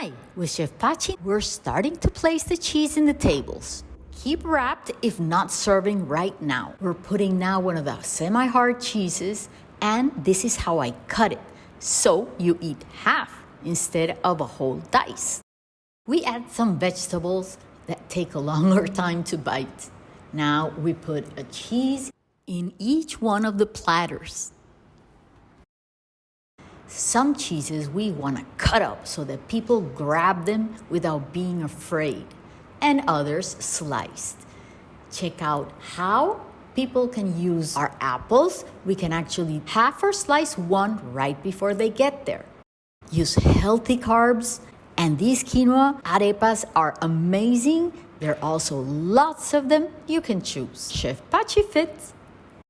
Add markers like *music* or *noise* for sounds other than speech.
Hi, with Chef Pachi, we're starting to place the cheese in the tables. Keep wrapped if not serving right now. We're putting now one of the semi-hard cheeses and this is how I cut it. So you eat half instead of a whole dice. We add some vegetables that take a *laughs* longer time to bite. Now we put a cheese in each one of the platters. Some cheeses we want to cut up so that people grab them without being afraid, and others sliced. Check out how people can use our apples. We can actually half or slice one right before they get there. Use healthy carbs, and these quinoa arepas are amazing. There are also lots of them you can choose. Chef Pachi Fits.